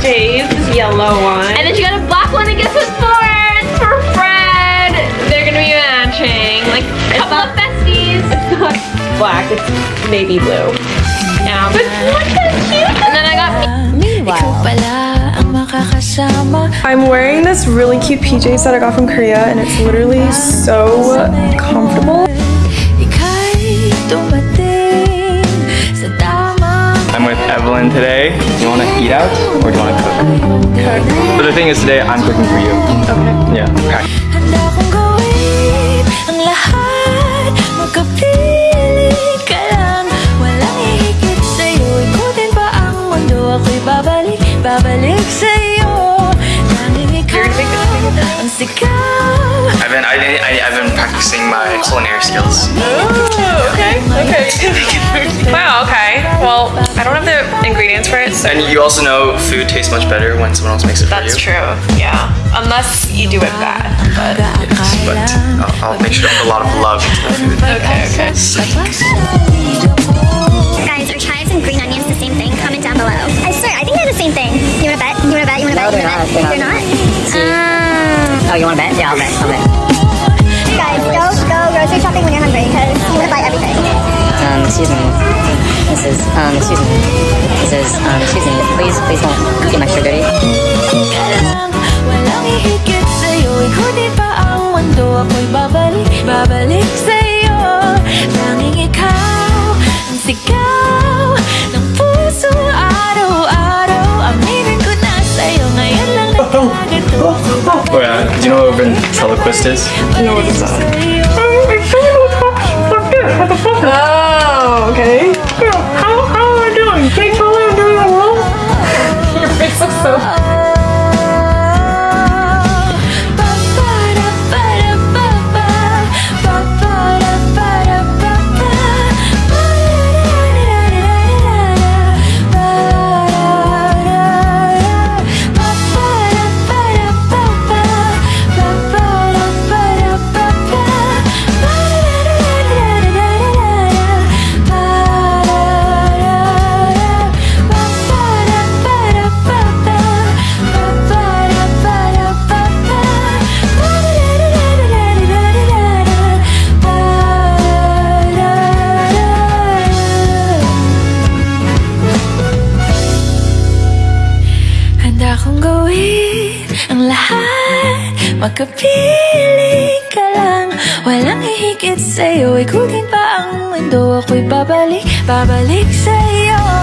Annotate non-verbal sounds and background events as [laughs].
PJs, this yellow one. And then she got a black one and guess what for? It's for Fred. They're gonna be matching. Like a couple of besties. It's not black, it's navy blue. Yeah. But look how cute. And then I got Meanwhile... I'm wearing this really cute PJs that I got from Korea and it's literally so with Evelyn today. Do you want to eat out or do you want to cook? Cook. But the thing is today I'm cooking for you. Okay. Yeah. Okay. Handa kong gawin ang lahat Magkapiling ka lang Walang hihigit sa'yo Ikutin pa ang mundo Ako'y babalik, babalik sa'yo Tanging ikaw ang sigaw I've been I, I, I've been practicing my culinary skills. Oh, okay, okay. [laughs] wow, okay. Well, I don't have the ingredients for it, so And you also know food tastes much better when someone else makes it for you. that's true. Yeah. Unless you do it bad. But Yes, but I'll, I'll make sure to put a lot of love into the food. okay, okay. Guys, are chives and green onions the same thing? Comment down below. I swear, I think they're the same thing. You wanna bet? You wanna bet? You wanna bet? No, You wanna they're bet? not. They're They're not. not? Oh, you want to bet? Yeah, I'll bet. I'll bet. Guys, go go grocery shopping when you're hungry because you wanna buy everything. Um, excuse me. This is, um, excuse me. This is, um, excuse me. Please, please don't get my sugar dirty. ka lang Walang hihigit sa'yo Ikutin pa ang mundo Ako'y babalik, babalik sa'yo Tanging ikaw Ang sigaw Ng puso araw-araw Aminin ko na sa'yo Ngayon lang nagkagato Oh yeah. Do you know what a ventriloquist is? No, what is that? Kong gawin ang lahat. Magkapiling ka lang. Walang hihigit sa'yo. Ikutin pa ang mundo? Ako'y babalik, babalik sa'yo